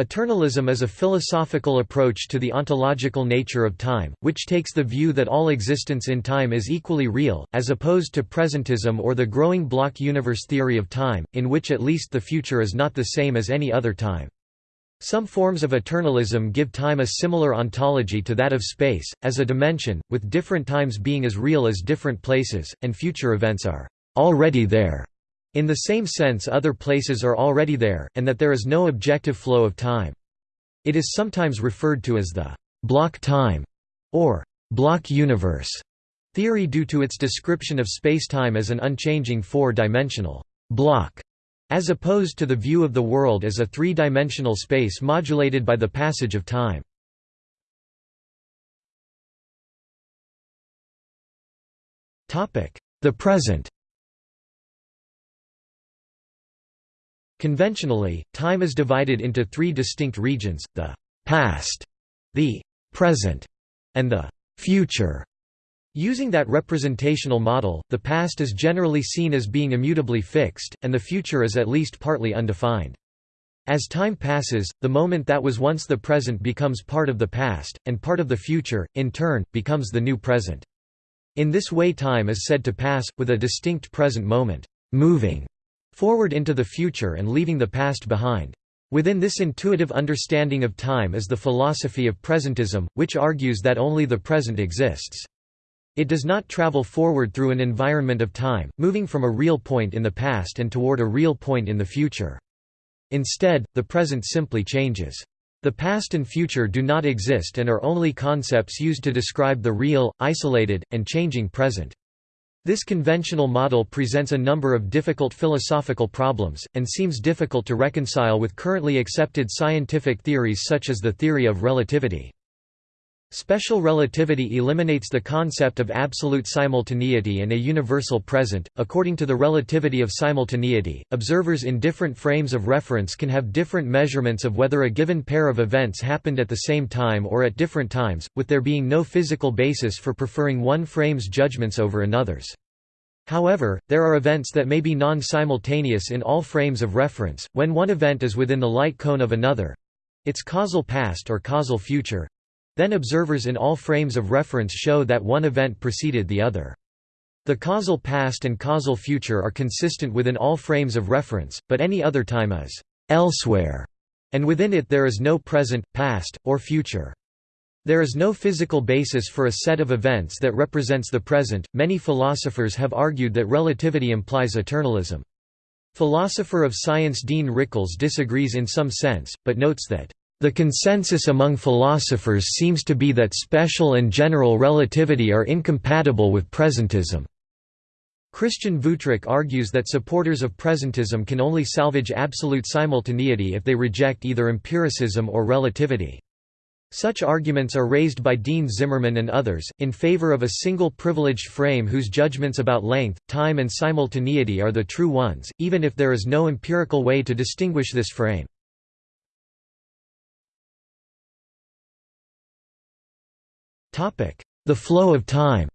Eternalism is a philosophical approach to the ontological nature of time, which takes the view that all existence in time is equally real, as opposed to presentism or the growing block universe theory of time, in which at least the future is not the same as any other time. Some forms of eternalism give time a similar ontology to that of space, as a dimension, with different times being as real as different places, and future events are already there. In the same sense other places are already there, and that there is no objective flow of time. It is sometimes referred to as the block time or block universe theory due to its description of spacetime as an unchanging four-dimensional block, as opposed to the view of the world as a three-dimensional space modulated by the passage of time. The present Conventionally, time is divided into three distinct regions, the «past», the «present», and the «future». Using that representational model, the past is generally seen as being immutably fixed, and the future is at least partly undefined. As time passes, the moment that was once the present becomes part of the past, and part of the future, in turn, becomes the new present. In this way time is said to pass, with a distinct present moment, moving forward into the future and leaving the past behind. Within this intuitive understanding of time is the philosophy of presentism, which argues that only the present exists. It does not travel forward through an environment of time, moving from a real point in the past and toward a real point in the future. Instead, the present simply changes. The past and future do not exist and are only concepts used to describe the real, isolated, and changing present. This conventional model presents a number of difficult philosophical problems, and seems difficult to reconcile with currently accepted scientific theories such as the theory of relativity. Special relativity eliminates the concept of absolute simultaneity and a universal present. According to the relativity of simultaneity, observers in different frames of reference can have different measurements of whether a given pair of events happened at the same time or at different times, with there being no physical basis for preferring one frame's judgments over another's. However, there are events that may be non-simultaneous in all frames of reference, when one event is within the light cone of another—its causal past or causal future, then observers in all frames of reference show that one event preceded the other. The causal past and causal future are consistent within all frames of reference, but any other time is «elsewhere», and within it there is no present, past, or future. There is no physical basis for a set of events that represents the present. Many philosophers have argued that relativity implies eternalism. Philosopher of science Dean Rickles disagrees in some sense, but notes that the consensus among philosophers seems to be that special and general relativity are incompatible with presentism. Christian Wüthrich argues that supporters of presentism can only salvage absolute simultaneity if they reject either empiricism or relativity. Such arguments are raised by Dean Zimmerman and others, in favor of a single privileged frame whose judgments about length, time and simultaneity are the true ones, even if there is no empirical way to distinguish this frame. The flow of time.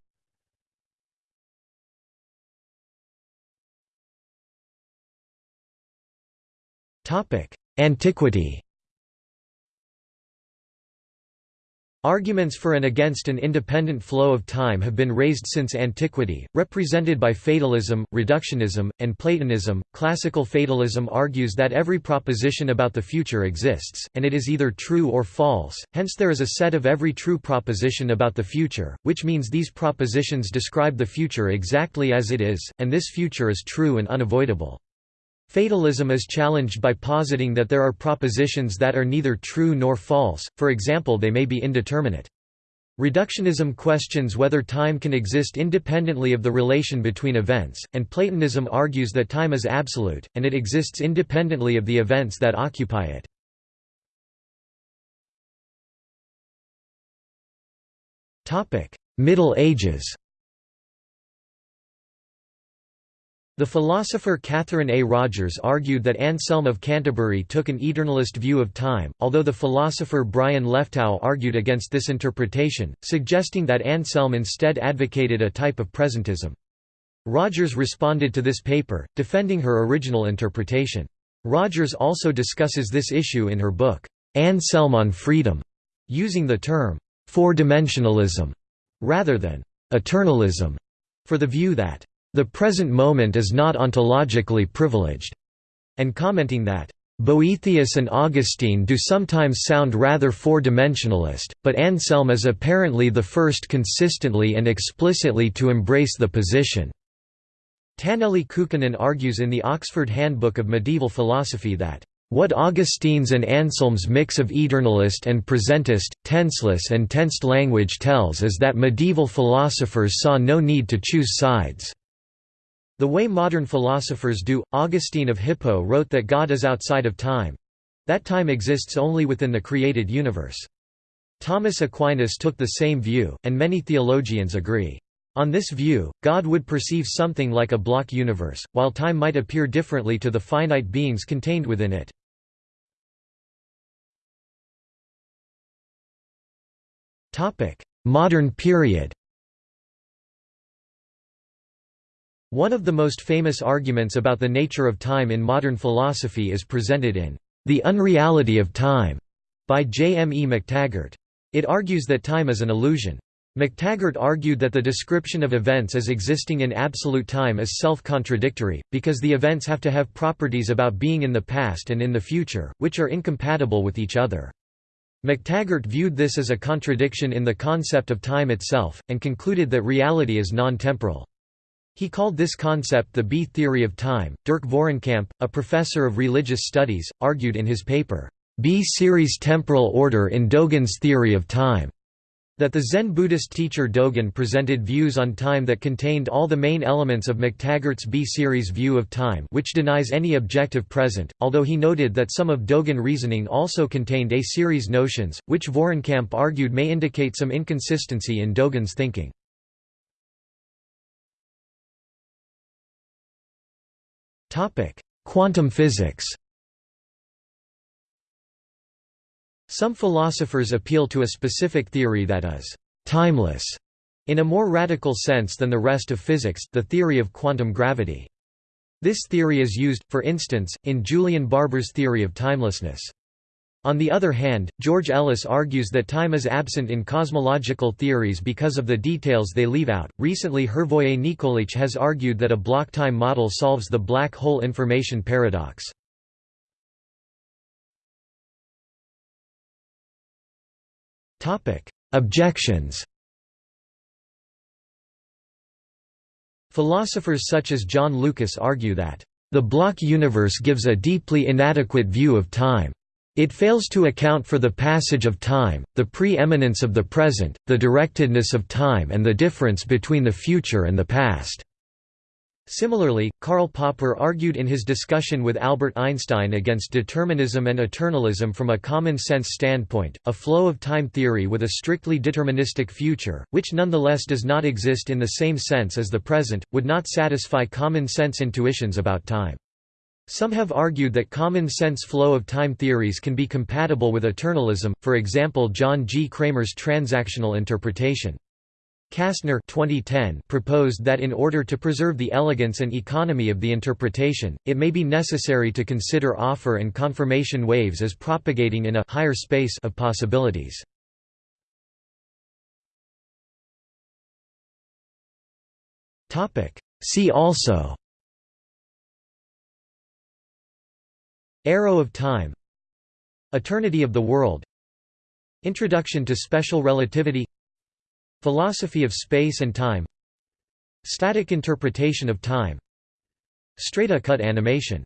Antiquity Arguments for and against an independent flow of time have been raised since antiquity, represented by fatalism, reductionism, and Platonism. Classical fatalism argues that every proposition about the future exists, and it is either true or false, hence there is a set of every true proposition about the future, which means these propositions describe the future exactly as it is, and this future is true and unavoidable. Fatalism is challenged by positing that there are propositions that are neither true nor false, for example they may be indeterminate. Reductionism questions whether time can exist independently of the relation between events, and Platonism argues that time is absolute, and it exists independently of the events that occupy it. Middle Ages The philosopher Katherin A. Rogers argued that Anselm of Canterbury took an eternalist view of time, although the philosopher Brian Leftow argued against this interpretation, suggesting that Anselm instead advocated a type of presentism. Rogers responded to this paper, defending her original interpretation. Rogers also discusses this issue in her book, Anselm on freedom, using the term four-dimensionalism rather than eternalism, for the view that the present moment is not ontologically privileged, and commenting that Boethius and Augustine do sometimes sound rather four-dimensionalist, but Anselm is apparently the first consistently and explicitly to embrace the position. Taneli Kukkonen argues in the Oxford Handbook of Medieval Philosophy that what Augustine's and Anselm's mix of eternalist and presentist, tenseless and tensed language tells is that medieval philosophers saw no need to choose sides. The way modern philosophers do, Augustine of Hippo wrote that God is outside of time—that time exists only within the created universe. Thomas Aquinas took the same view, and many theologians agree. On this view, God would perceive something like a block universe, while time might appear differently to the finite beings contained within it. Modern period One of the most famous arguments about the nature of time in modern philosophy is presented in The Unreality of Time by J. M. E. McTaggart. It argues that time is an illusion. McTaggart argued that the description of events as existing in absolute time is self-contradictory, because the events have to have properties about being in the past and in the future, which are incompatible with each other. McTaggart viewed this as a contradiction in the concept of time itself, and concluded that reality is non-temporal. He called this concept the B theory of time. Dirk Vorenkamp, a professor of religious studies, argued in his paper, B-series temporal order in Dogen's theory of time, that the Zen Buddhist teacher Dogen presented views on time that contained all the main elements of McTaggart's B-series view of time which denies any objective present, although he noted that some of Dogen reasoning also contained A-series notions, which Vorenkamp argued may indicate some inconsistency in Dogen's thinking. Quantum physics Some philosophers appeal to a specific theory that is «timeless» in a more radical sense than the rest of physics, the theory of quantum gravity. This theory is used, for instance, in Julian Barbour's theory of timelessness. On the other hand, George Ellis argues that time is absent in cosmological theories because of the details they leave out. Recently, Hrvoje Nikolić has argued that a block time model solves the black hole information paradox. Topic: Objections. Philosophers such as John Lucas argue that the block universe gives a deeply inadequate view of time. It fails to account for the passage of time, the pre-eminence of the present, the directedness of time and the difference between the future and the past. Similarly, Karl Popper argued in his discussion with Albert Einstein against determinism and eternalism from a common-sense standpoint, a flow of time theory with a strictly deterministic future, which nonetheless does not exist in the same sense as the present, would not satisfy common-sense intuitions about time. Some have argued that common-sense flow of time theories can be compatible with eternalism, for example John G. Cramer's transactional interpretation. Kastner 2010 proposed that in order to preserve the elegance and economy of the interpretation, it may be necessary to consider offer and confirmation waves as propagating in a higher space of possibilities. See also Arrow of time Eternity of the world Introduction to special relativity Philosophy of space and time Static interpretation of time Straight-cut animation